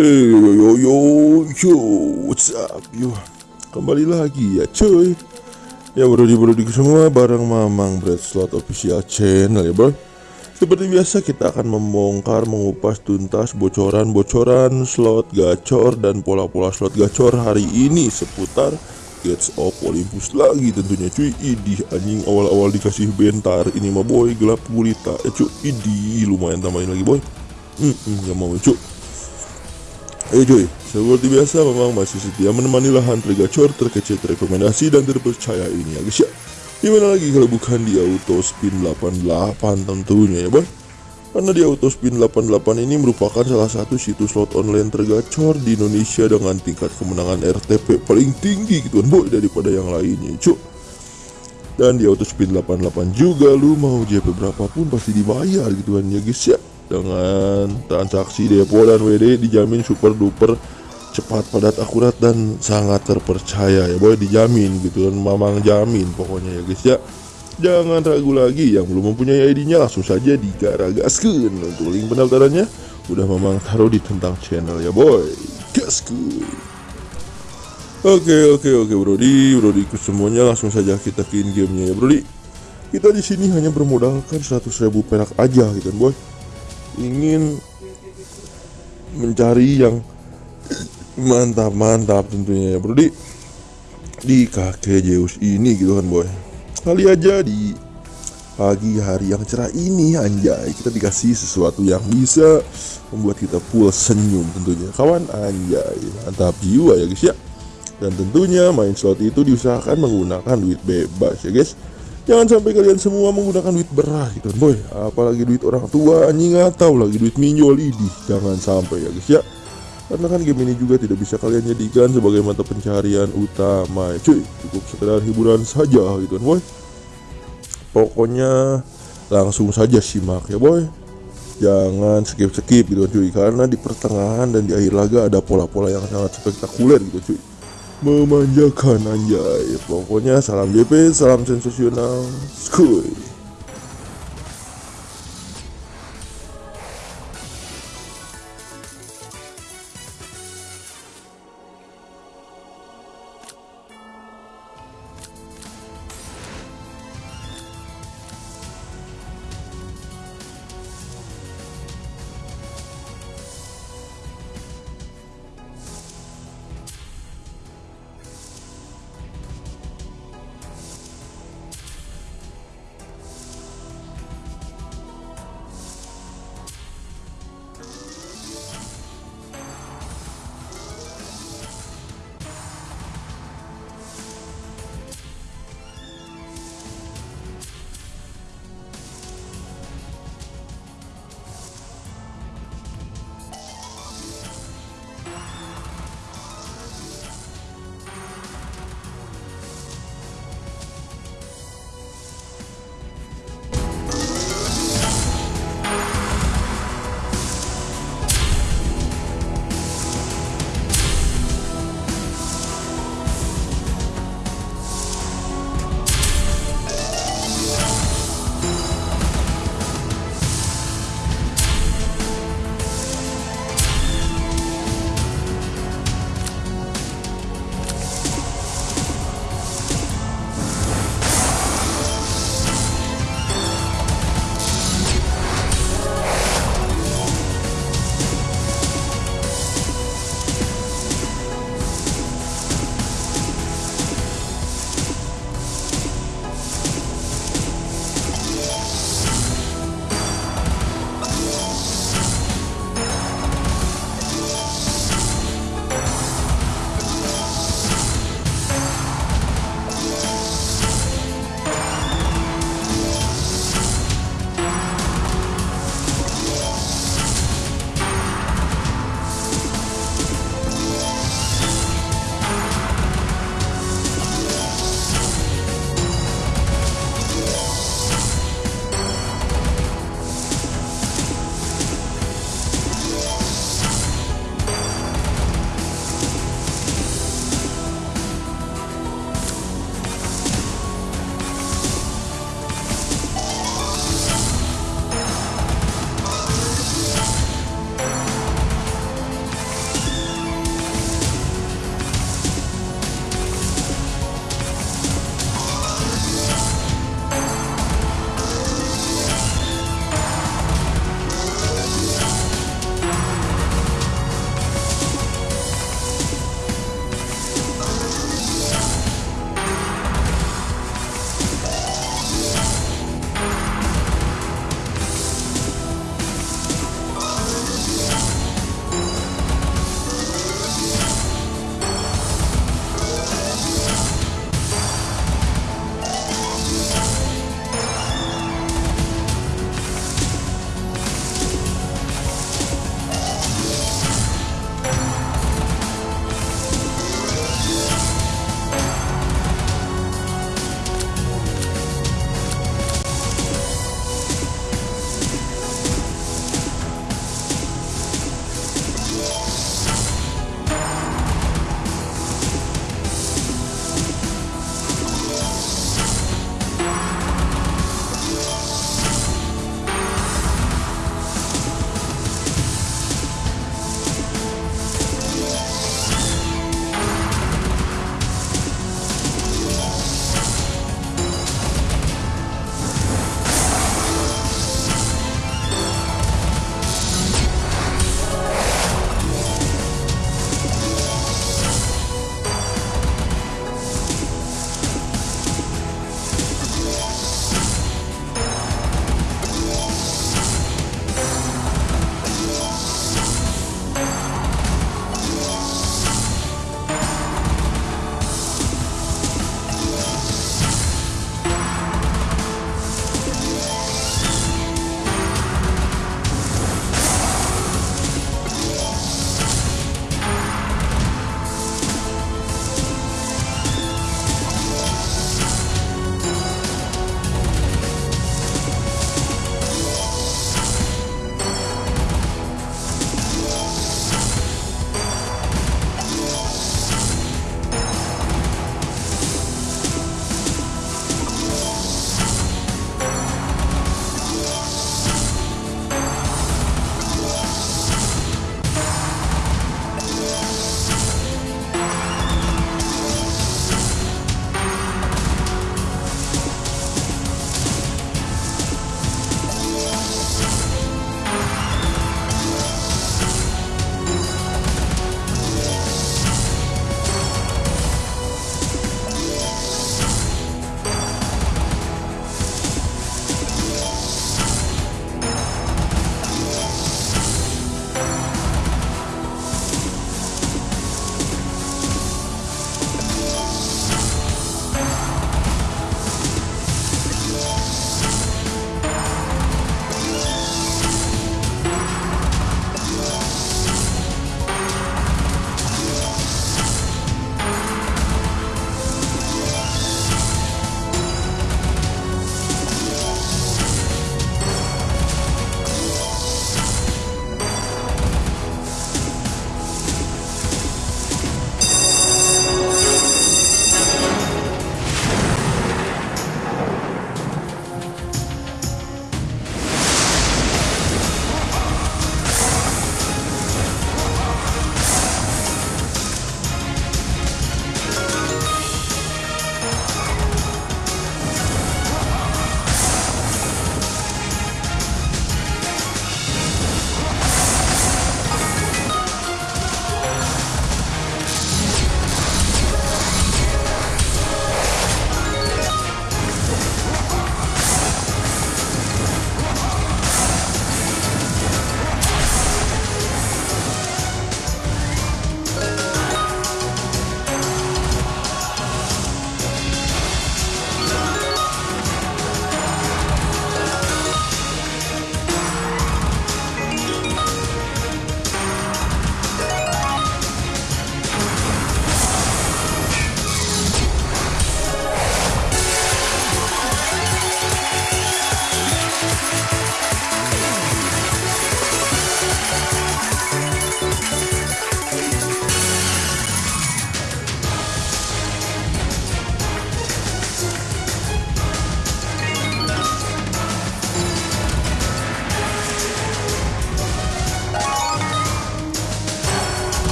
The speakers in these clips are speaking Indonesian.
Hey yo yo yo yo what's up yo kembali lagi ya cuy ya brodi brodi semua bareng Mamang Bread Slot Official Channel ya bro seperti biasa kita akan membongkar mengupas tuntas bocoran-bocoran slot gacor dan pola-pola slot gacor hari ini seputar Gates of Olympus lagi tentunya cuy Idih anjing awal-awal dikasih bentar ini mah boy gelap gulita eh cuy Idih lumayan tambahin lagi boy Hmm, hmm, gak mau cuy Ayo cuy, seperti biasa memang masih setia menemani lahan gacor terkecil terrekomendasi dan terpercaya ini ya. Guys ya Gimana lagi kalau bukan di Auto Spin 88 tentunya ya boy? Karena di Auto Spin 88 ini merupakan salah satu situs slot online tergacor di Indonesia dengan tingkat kemenangan RTP paling tinggi gitu kan boy daripada yang lainnya cuy dan di Auto Spin 88 juga lu mau JP berapapun pasti dibayar gitu kan ya guys ya dengan transaksi depo dan WD dijamin super duper cepat padat akurat dan sangat terpercaya. Ya boy dijamin gitu kan mamang jamin pokoknya ya guys ya. Jangan ragu lagi yang belum mempunyai ID nya langsung saja digaragaskan untuk link pendaftarannya. Udah mamang taruh di tentang channel ya boy gaskeun. Oke oke oke Brodi, Brodi semuanya langsung saja kita ke in gamenya ya Brodi. Kita di sini hanya bermodalkan 100.000 perak aja gitu kan boy ingin mencari yang mantap-mantap tentunya ya bro. Di di kakek Zeus ini gitu kan boy. Kali aja di pagi hari yang cerah ini anjay kita dikasih sesuatu yang bisa membuat kita full senyum tentunya. Kawan anjay mantap jiwa ya guys ya. Dan tentunya main slot itu diusahakan menggunakan duit bebas ya guys Jangan sampai kalian semua menggunakan duit beras gitu. Boy Apalagi duit orang tua anjing atau lagi duit minjol ini. Jangan sampai ya guys ya. Karena kan game ini juga tidak bisa kalian jadikan sebagai mata pencarian utama ya cuy. Cukup sekedar hiburan saja gitu kan boy. Pokoknya langsung saja simak ya boy. Jangan skip-skip gitu kan cuy. Karena di pertengahan dan di akhir laga ada pola-pola yang sangat spektakuler gitu cuy memanjakan anjay. Pokoknya salam JP salam sensasional. Skuy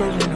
around.